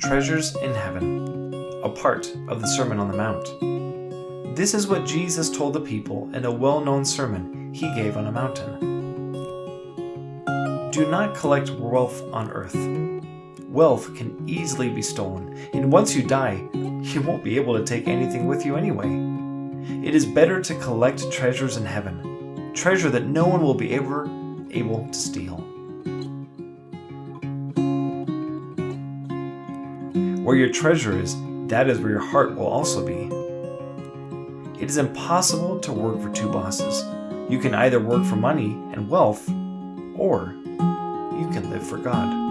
Treasures in Heaven, a part of the Sermon on the Mount. This is what Jesus told the people in a well known sermon he gave on a mountain. Do not collect wealth on earth. Wealth can easily be stolen, and once you die, you won't be able to take anything with you anyway. It is better to collect treasures in heaven, treasure that no one will be ever able to steal. Where your treasure is, that is where your heart will also be. It is impossible to work for two bosses. You can either work for money and wealth, or you can live for God.